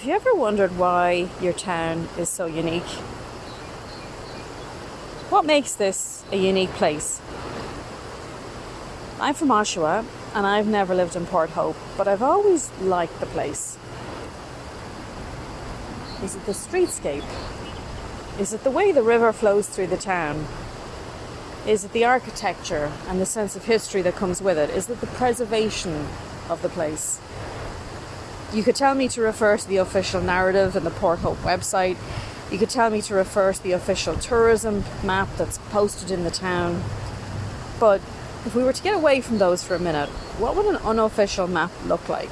Have you ever wondered why your town is so unique? What makes this a unique place? I'm from Oshawa and I've never lived in Port Hope, but I've always liked the place. Is it the streetscape? Is it the way the river flows through the town? Is it the architecture and the sense of history that comes with it? Is it the preservation of the place? You could tell me to refer to the official narrative in the Port Hope website. You could tell me to refer to the official tourism map that's posted in the town. But if we were to get away from those for a minute, what would an unofficial map look like?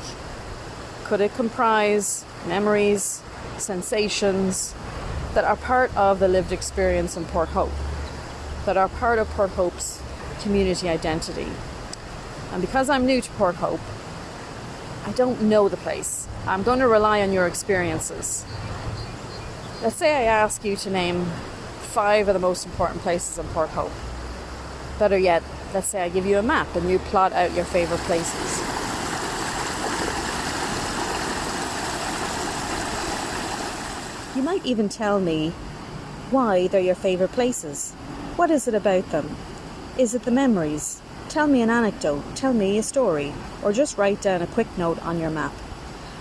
Could it comprise memories, sensations that are part of the lived experience in Port Hope, that are part of Port Hope's community identity? And because I'm new to Port Hope, I don't know the place. I'm going to rely on your experiences. Let's say I ask you to name five of the most important places in Port Hope. Better yet, let's say I give you a map and you plot out your favourite places. You might even tell me why they're your favourite places. What is it about them? Is it the memories? Tell me an anecdote, tell me a story, or just write down a quick note on your map.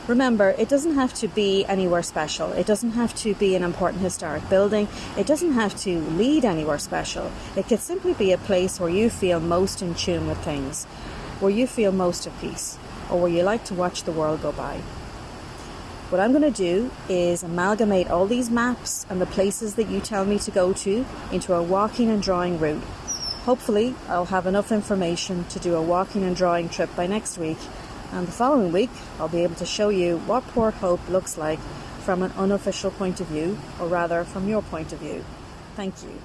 Remember, it doesn't have to be anywhere special. It doesn't have to be an important historic building. It doesn't have to lead anywhere special. It could simply be a place where you feel most in tune with things, where you feel most at peace, or where you like to watch the world go by. What I'm going to do is amalgamate all these maps and the places that you tell me to go to into a walking and drawing route Hopefully, I'll have enough information to do a walking and drawing trip by next week, and the following week, I'll be able to show you what Port Hope looks like from an unofficial point of view, or rather from your point of view. Thank you.